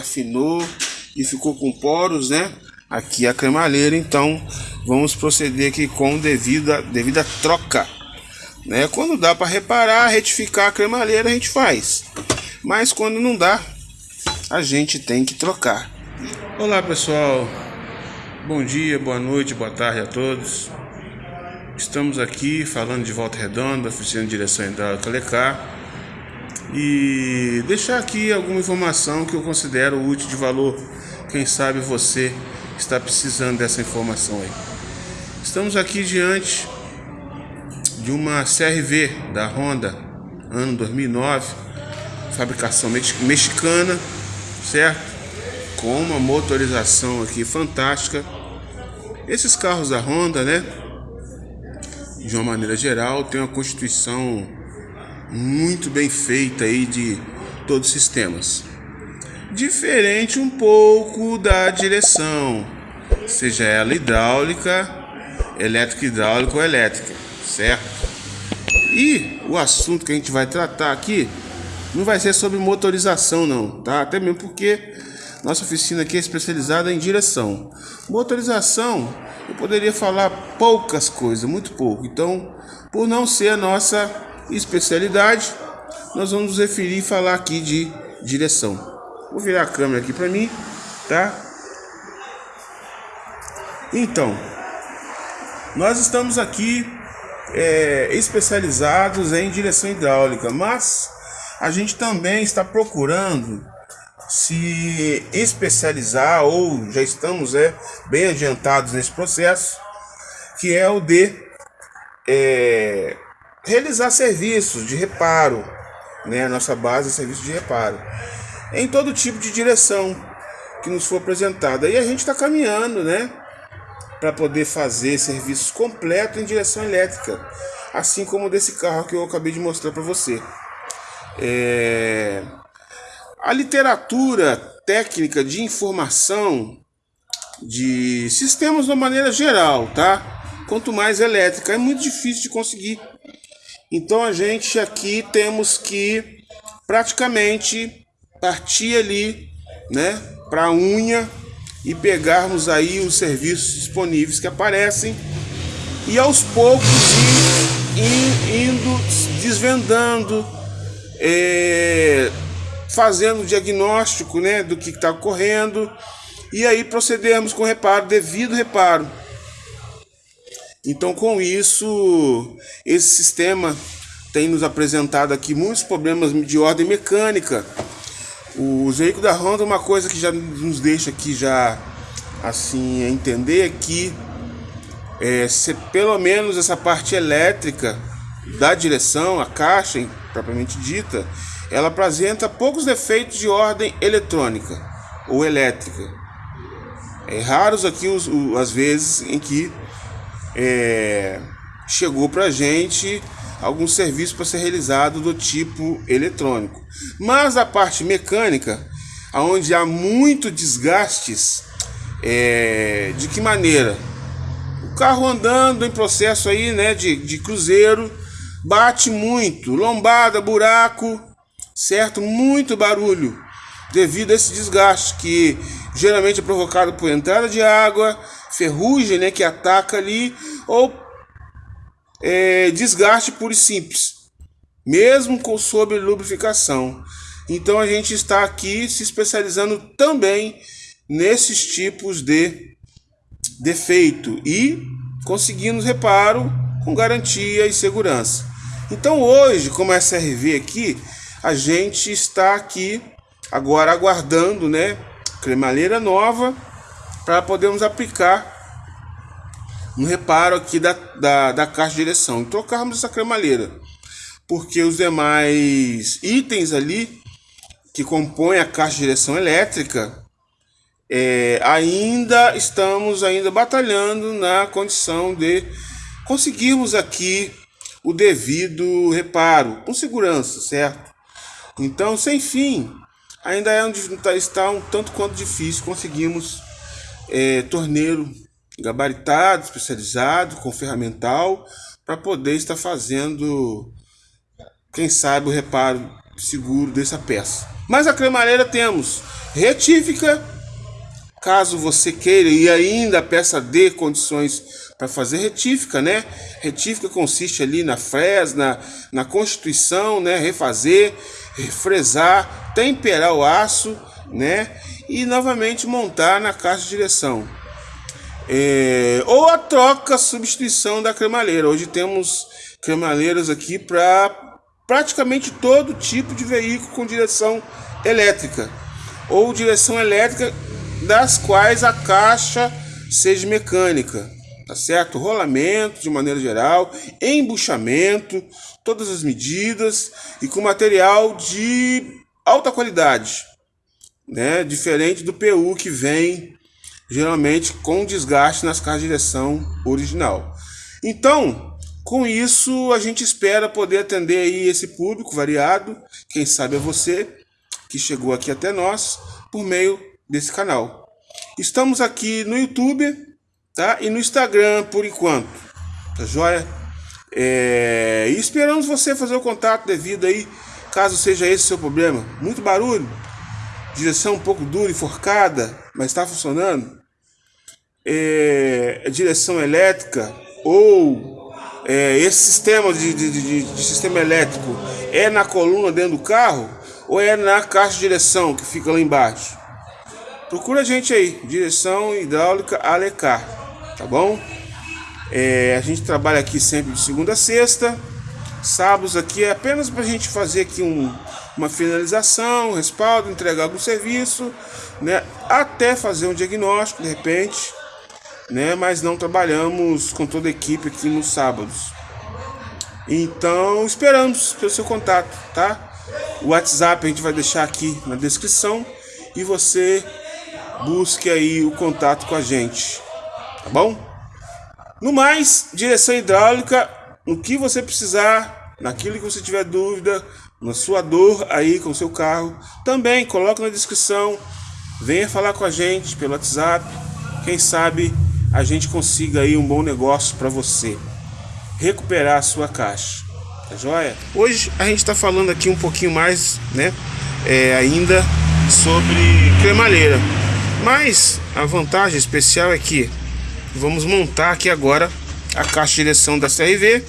afinou e ficou com poros, né? Aqui a cremalheira, então vamos proceder aqui com devida, devida troca. Né? Quando dá para reparar, retificar a cremalheira, a gente faz. Mas quando não dá, a gente tem que trocar. Olá pessoal, bom dia, boa noite, boa tarde a todos. Estamos aqui falando de Volta Redonda, oficina de direção hidráulica Lecar e deixar aqui alguma informação que eu considero útil de valor. Quem sabe você está precisando dessa informação aí. Estamos aqui diante de uma CRV da Honda, ano 2009, fabricação mexicana, certo? Com uma motorização aqui fantástica. Esses carros da Honda, né? De uma maneira geral, tem uma constituição muito bem feita aí de todos os sistemas. Diferente um pouco da direção, seja ela hidráulica, elétrica hidráulica ou elétrica, certo? E o assunto que a gente vai tratar aqui não vai ser sobre motorização não, tá? Até mesmo porque nossa oficina aqui é especializada em direção. Motorização, eu poderia falar poucas coisas, muito pouco. Então, por não ser a nossa especialidade, nós vamos nos referir e falar aqui de direção. Vou virar a câmera aqui para mim, tá? Então, nós estamos aqui é, especializados em direção hidráulica, mas a gente também está procurando se especializar ou já estamos é, bem adiantados nesse processo, que é o de é, realizar serviços de reparo, né? A nossa base é serviço de reparo, em todo tipo de direção que nos for apresentada. E a gente está caminhando, né? Para poder fazer serviços completos em direção elétrica, assim como desse carro que eu acabei de mostrar para você. É... A literatura técnica de informação de sistemas de uma maneira geral, tá? Quanto mais elétrica, é muito difícil de conseguir então a gente aqui temos que praticamente partir ali, né, para a unha e pegarmos aí os serviços disponíveis que aparecem e aos poucos ir, indo desvendando, é, fazendo o diagnóstico, né, do que está ocorrendo e aí procedermos com reparo, devido reparo. Então, com isso, esse sistema tem nos apresentado aqui muitos problemas de ordem mecânica. Os veículos da Honda, uma coisa que já nos deixa aqui já assim entender é que é, se pelo menos essa parte elétrica da direção, a caixa propriamente dita, ela apresenta poucos defeitos de ordem eletrônica ou elétrica. É raros aqui os, as vezes em que é, chegou para a gente algum serviço para ser realizado do tipo eletrônico. Mas a parte mecânica, onde há muito desgastes, é, de que maneira? O carro andando em processo aí, né, de, de cruzeiro, bate muito, lombada, buraco, certo? Muito barulho, devido a esse desgaste que geralmente é provocado por entrada de água, ferrugem né, que ataca ali, ou é, desgaste puro e simples, mesmo com sobre lubrificação. Então a gente está aqui se especializando também nesses tipos de defeito e conseguimos reparo com garantia e segurança. Então hoje, como SRV aqui, a gente está aqui agora aguardando, né, cremalheira nova para podermos aplicar um reparo aqui da, da, da caixa de direção trocarmos essa cremalheira. Porque os demais itens ali que compõem a caixa de direção elétrica é, ainda estamos ainda batalhando na condição de conseguirmos aqui o devido reparo com segurança, certo? Então, sem fim, ainda é onde está um tanto quanto difícil conseguirmos é, torneiro gabaritado, especializado, com ferramental, para poder estar fazendo, quem sabe, o reparo seguro dessa peça. Mas a cremalheira temos retífica, caso você queira e ainda a peça dê condições para fazer retífica, né? Retífica consiste ali na fresna, na constituição, né? Refazer, fresar, temperar o aço, né? E novamente montar na caixa de direção. É, ou a troca, substituição da cremalheira. Hoje temos cremalheiras aqui para praticamente todo tipo de veículo com direção elétrica ou direção elétrica das quais a caixa seja mecânica, tá certo? Rolamento de maneira geral, embuchamento, todas as medidas e com material de alta qualidade, né? Diferente do PU que vem geralmente com desgaste nas caixas de direção original. Então, com isso, a gente espera poder atender aí esse público variado, quem sabe é você que chegou aqui até nós por meio desse canal. Estamos aqui no YouTube, tá? E no Instagram por enquanto, tá joia? É... E esperamos você fazer o contato devido aí, caso seja esse o seu problema. Muito barulho, direção um pouco dura e forcada, mas está funcionando. É... Direção elétrica ou é, esse sistema de, de, de, de, sistema elétrico é na coluna dentro do carro ou é na caixa de direção que fica lá embaixo? Procura a gente aí, direção hidráulica Alecar, tá bom? É, a gente trabalha aqui sempre de segunda a sexta, sábados aqui é apenas para a gente fazer aqui um, uma finalização, um respaldo, entregar algum serviço, né? Até fazer um diagnóstico de repente né? Mas não trabalhamos com toda a equipe aqui nos sábados. Então, esperamos pelo seu contato, tá? O WhatsApp a gente vai deixar aqui na descrição e você busque aí o contato com a gente, tá bom? No mais, direção hidráulica, no que você precisar, naquilo que você tiver dúvida, na sua dor aí com o seu carro, também coloque na descrição. Venha falar com a gente pelo WhatsApp. Quem sabe a gente consiga aí um bom negócio para você recuperar a sua caixa. Tá joia? Hoje a gente está falando aqui um pouquinho mais, né? É, ainda sobre cremalheira. Mas a vantagem especial é que vamos montar aqui agora a caixa de direção da CRV,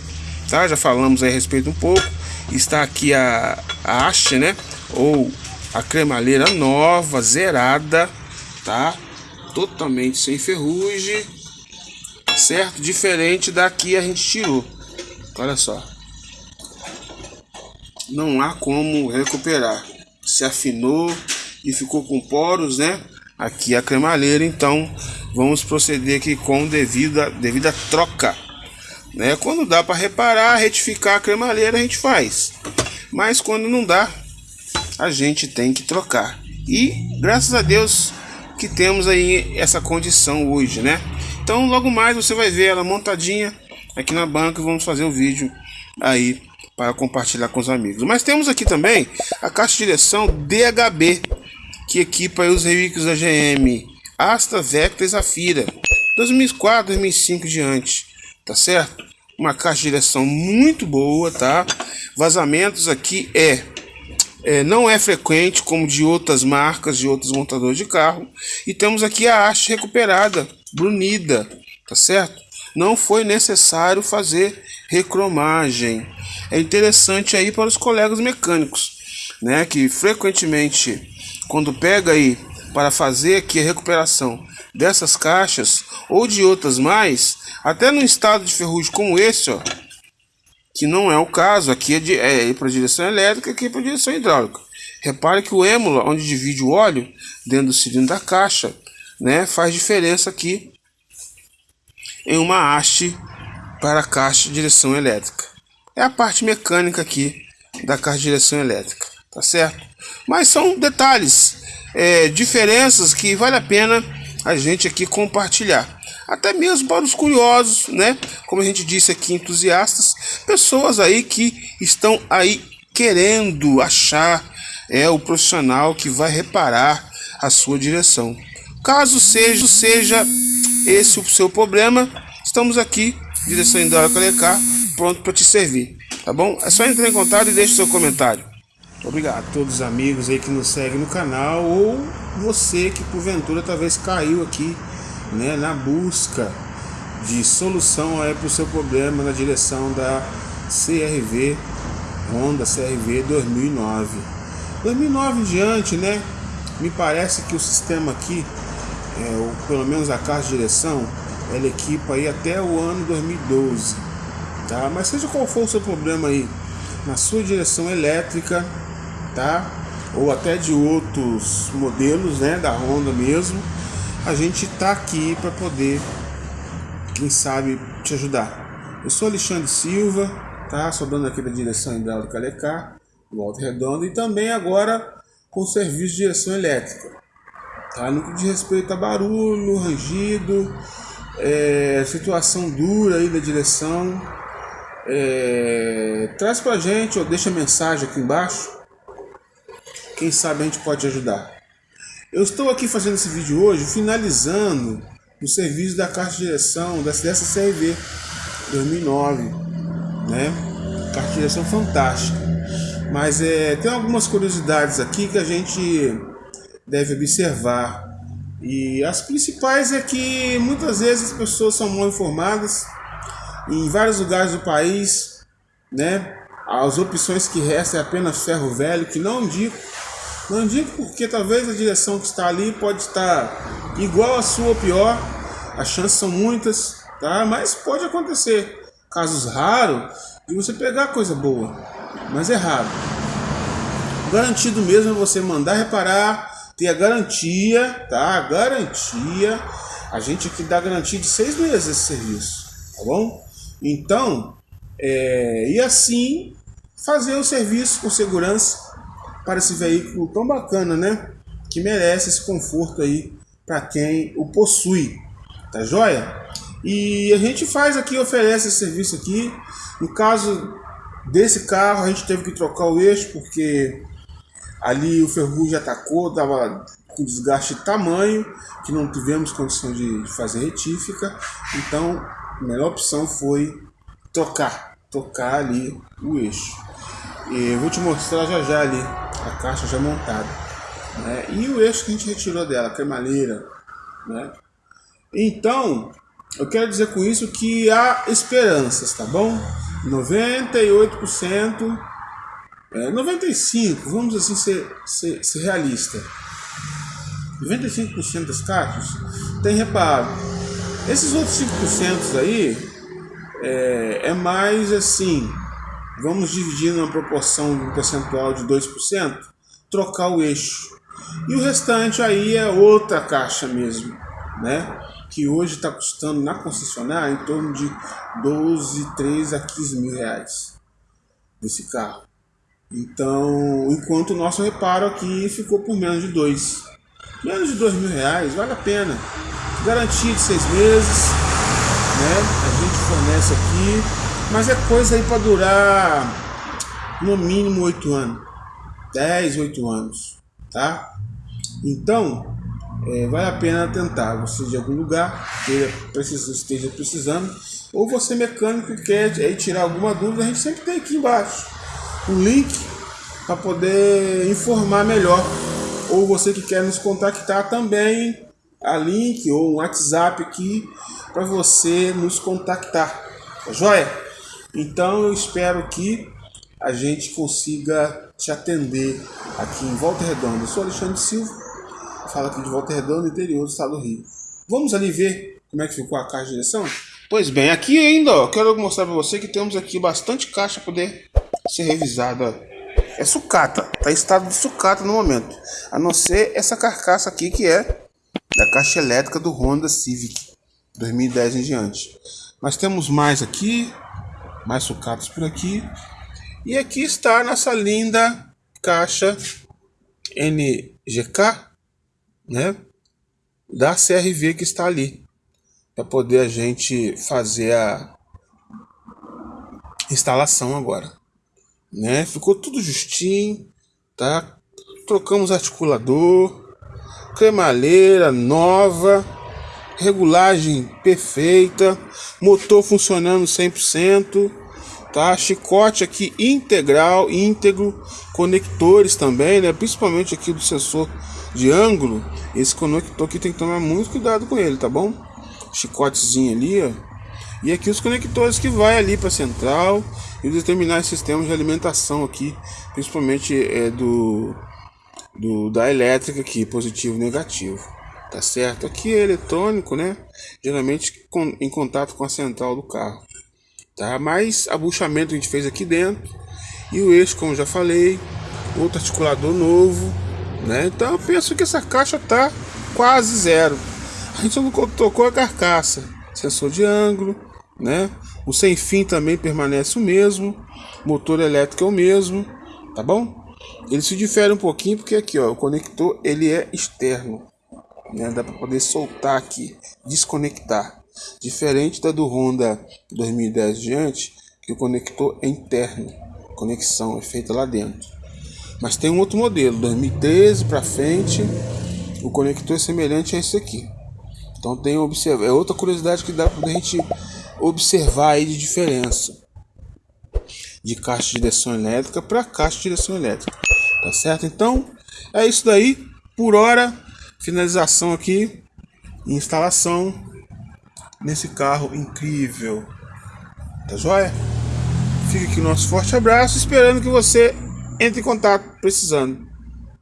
tá? Já falamos a respeito um pouco. Está aqui a, a haste, né? Ou a cremalheira nova, zerada, tá? totalmente sem ferrugem, certo? Diferente daqui a gente tirou. Olha só. Não há como recuperar. Se afinou e ficou com poros, né? Aqui a cremalheira, então vamos proceder aqui com devida, devida troca. Né? Quando dá para reparar, retificar a cremalheira, a gente faz. Mas quando não dá, a gente tem que trocar. E graças a Deus que temos aí essa condição hoje, né? Então logo mais você vai ver ela montadinha aqui na banca e vamos fazer um vídeo aí para compartilhar com os amigos. Mas temos aqui também a caixa de direção DHB, que equipa os veículos da GM Asta, Vectra e Zafira, 2004, 2005 diante, tá certo? Uma caixa de direção muito boa, tá? Vazamentos aqui é é, não é frequente como de outras marcas, de outros montadores de carro. E temos aqui a haste recuperada, brunida, tá certo? Não foi necessário fazer recromagem. É interessante aí para os colegas mecânicos, né? Que frequentemente, quando pega aí para fazer aqui a recuperação dessas caixas ou de outras mais, até num estado de ferrugem como esse, ó, que não é o caso. Aqui é, de, é para direção elétrica, aqui é para direção hidráulica. Repare que o émula, onde divide o óleo dentro do cilindro da caixa, né, faz diferença aqui em uma haste para a caixa de direção elétrica. É a parte mecânica aqui da caixa de direção elétrica, tá certo? Mas são detalhes, é, diferenças que vale a pena a gente aqui compartilhar até mesmo para os curiosos, né? Como a gente disse aqui, entusiastas, pessoas aí que estão aí querendo achar é o profissional que vai reparar a sua direção. Caso seja, seja esse o seu problema, estamos aqui, direção Indória Calecar, pronto para te servir, tá bom? É só entrar em contato e deixe seu comentário. Obrigado a todos os amigos aí que nos seguem no canal ou você que porventura talvez caiu aqui, né, na busca de solução aí para o seu problema na direção da CRV Honda CRV 2009. 2009 em diante, né? Me parece que o sistema aqui, é, ou pelo menos a caixa de direção, ela equipa aí até o ano 2012, tá? Mas seja qual for o seu problema aí, na sua direção elétrica, tá? Ou até de outros modelos, né? Da Honda mesmo, a gente tá aqui para poder, quem sabe, te ajudar. Eu sou Alexandre Silva, tá? Sou dono aqui da direção hidráulica Lecar, do Alto Redondo, e também agora com serviço de direção elétrica. Tá? No que diz respeito a barulho, rangido, é, situação dura aí da direção, é, traz pra gente ou deixa mensagem aqui embaixo. Quem sabe a gente pode ajudar. Eu estou aqui fazendo esse vídeo hoje, finalizando o serviço da caixa de direção dessa CRV 2009, né? Caixa de direção fantástica. Mas é, tem algumas curiosidades aqui que a gente deve observar. E as principais é que muitas vezes as pessoas são mal informadas. Em vários lugares do país, né? As opções que restam é apenas ferro velho, que não indico. Não indico porque talvez a direção que está ali pode estar igual a sua ou pior. As chances são muitas, tá? Mas pode acontecer. Casos raros de você pegar coisa boa, mas é raro. Garantido mesmo é você mandar reparar, ter a garantia, tá? A garantia. A gente aqui dá garantia de seis meses esse serviço, tá bom? Então, é, e assim fazer o serviço com segurança para esse veículo tão bacana, né? Que merece esse conforto aí para quem o possui, tá joia? E a gente faz aqui, oferece esse serviço aqui. No caso desse carro, a gente teve que trocar o eixo porque Ali o ferrugem atacou, estava com desgaste de tamanho, que não tivemos condição de fazer retífica. Então, a melhor opção foi trocar, trocar ali o eixo. E vou te mostrar já já ali a caixa já montada. Né? E o eixo que a gente retirou dela, a cremaleira. Né? Então, eu quero dizer com isso que há esperanças, tá bom? 98% é, 95, vamos assim ser, ser, ser realista. 95% das caixas tem reparo. Esses outros 5% aí é, é mais assim, vamos dividir numa proporção um percentual de 2%, trocar o eixo. E o restante aí é outra caixa mesmo, né? Que hoje está custando na concessionária em torno de 12, 13 a 15 mil reais desse carro. Então, enquanto o nosso reparo aqui ficou por menos de dois. Menos de dois mil reais, vale a pena. Garantia de seis meses, né? A gente fornece aqui, mas é coisa aí para durar no mínimo oito anos. 10, 8 anos, tá? Então, é, vale a pena tentar. Você de algum lugar precisa, esteja precisando, ou você mecânico quer aí tirar alguma dúvida, a gente sempre tem aqui embaixo o link para poder informar melhor. Ou você que quer nos contactar também, a link ou um WhatsApp aqui para você nos contactar. Tá joia? Então eu espero que a gente consiga te atender aqui em Volta Redonda. Eu sou Alexandre Silva, falo aqui de Volta Redonda, interior do estado do Rio. Vamos ali ver como é que ficou a caixa de direção? Pois bem, aqui ainda, ó, quero mostrar para você que temos aqui bastante caixa para poder ser revisada. É sucata, tá em estado de sucata no momento. A não ser essa carcaça aqui que é da caixa elétrica do Honda Civic 2010 em diante. Mas temos mais aqui, mais sucatas por aqui. E aqui está nossa linda caixa NGK, né? Da CRV que está ali. Para poder a gente fazer a instalação agora né? Ficou tudo justinho, tá? Trocamos articulador, cremalheira nova, regulagem perfeita, motor funcionando 100%, tá? Chicote aqui integral, íntegro, conectores também, né? Principalmente aqui do sensor de ângulo. Esse conector aqui tem que tomar muito cuidado com ele, tá bom? Chicotezinho ali, ó. E aqui os conectores que vai ali para central e os determinais sistemas de alimentação aqui, principalmente é do, do da elétrica aqui, positivo e negativo. Tá certo? Aqui é eletrônico, né? Geralmente com, em contato com a central do carro tá? Mais abuchamento a gente fez aqui dentro e o eixo, como já falei, outro articulador novo, né? Então eu penso que essa caixa tá quase zero. A gente não tocou a carcaça, sensor de ângulo, né? O sem fim também permanece o mesmo, motor elétrico é o mesmo, tá bom? Ele se difere um pouquinho porque aqui, ó, o conector ele é externo, né? Dá para poder soltar aqui, desconectar. Diferente da do Honda 2010 diante, que o conector é interno, conexão é feita lá dentro. Mas tem um outro modelo, 2013 para frente, o conector é semelhante a esse aqui. Então tem observar, é outra curiosidade que dá para a gente observar aí de diferença de caixa de direção elétrica para caixa de direção elétrica, tá certo? Então é isso daí. Por hora, finalização aqui, instalação nesse carro incrível. Tá joia? Fica aqui o nosso forte abraço, esperando que você entre em contato precisando.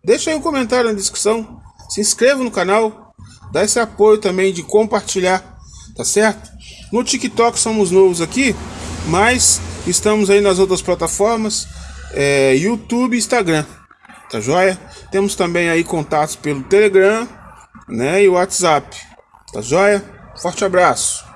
Deixa aí um comentário na descrição, se inscreva no canal, dá esse apoio também de compartilhar, tá certo? No TikTok somos novos aqui, mas estamos aí nas outras plataformas, é, YouTube e Instagram, Tá joia? Temos também aí contatos pelo Telegram, né, e WhatsApp. Tá joia? Forte abraço.